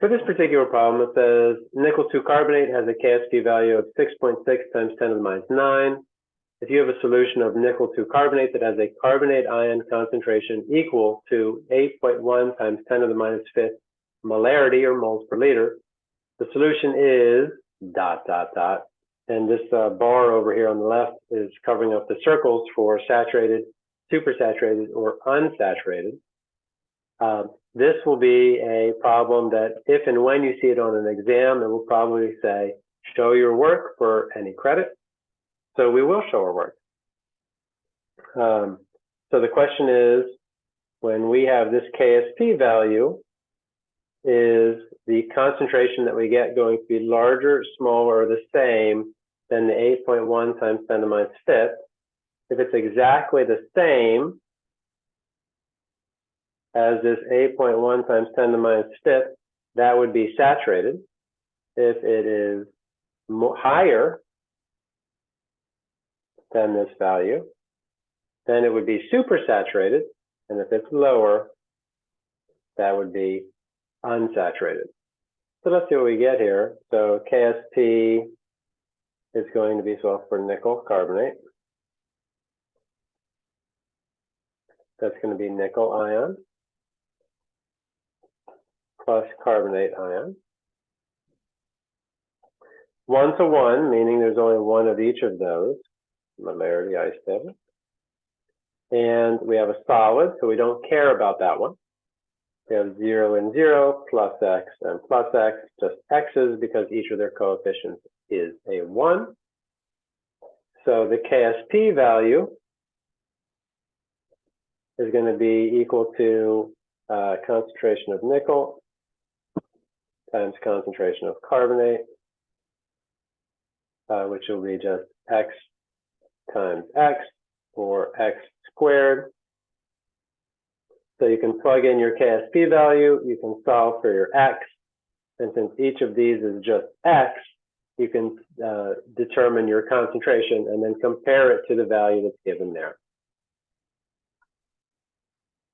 For this particular problem, it says nickel 2 carbonate has a KSP value of 6.6 times 10 to the minus 9. If you have a solution of nickel 2 carbonate that has a carbonate ion concentration equal to 8.1 times 10 to the minus 5th molarity or moles per liter, the solution is dot, dot, dot. And this uh, bar over here on the left is covering up the circles for saturated, supersaturated, or unsaturated. Uh, this will be a problem that if and when you see it on an exam, it will probably say, show your work for any credit. So we will show our work. Um, so the question is, when we have this KSP value, is the concentration that we get going to be larger, smaller, or the same than the 8.1 times 10 to the minus fifth? If it's exactly the same as this 8.1 times 10 to the minus fifth, that would be saturated. If it is higher than this value, then it would be supersaturated. And if it's lower, that would be unsaturated. So let's see what we get here. So KSP is going to be so for nickel carbonate. That's going to be nickel ion plus carbonate ion. One to one, meaning there's only one of each of those, molarity ice. And we have a solid, so we don't care about that one. We have 0 and 0, plus x and plus x, just x's because each of their coefficients is a 1. So the KSP value is going to be equal to uh, concentration of nickel times concentration of carbonate, uh, which will be just x times x, or x squared so you can plug in your KSP value, you can solve for your X, and since each of these is just X, you can uh, determine your concentration and then compare it to the value that's given there.